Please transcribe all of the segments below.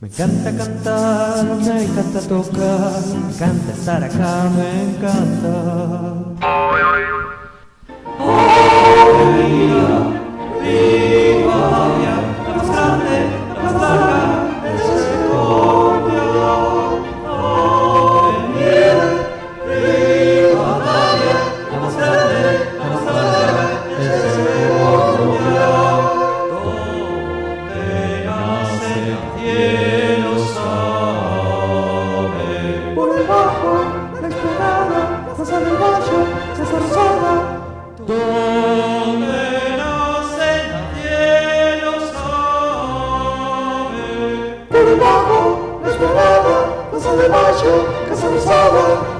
Me encanta cantar, me encanta tocar, me encanta estar acá, me encanta. esperaba, no esperaba, no se deballa, que se besaba.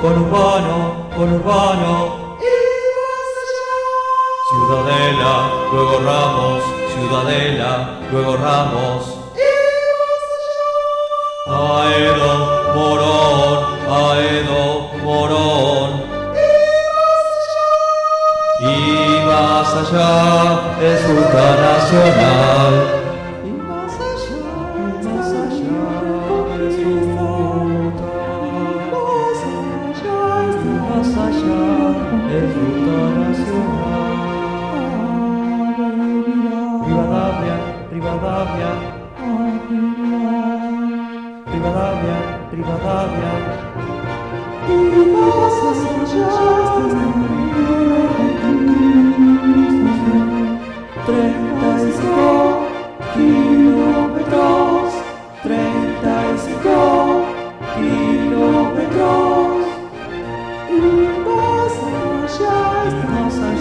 conurbano, conurbano. Y más allá. Ciudadela, luego Ramos, Ciudadela, luego Ramos. Y más allá. Aedo, Morón, Aedo, Morón. Y más allá. Y más allá es ruta nacional. Rivadavia, Rivadavia,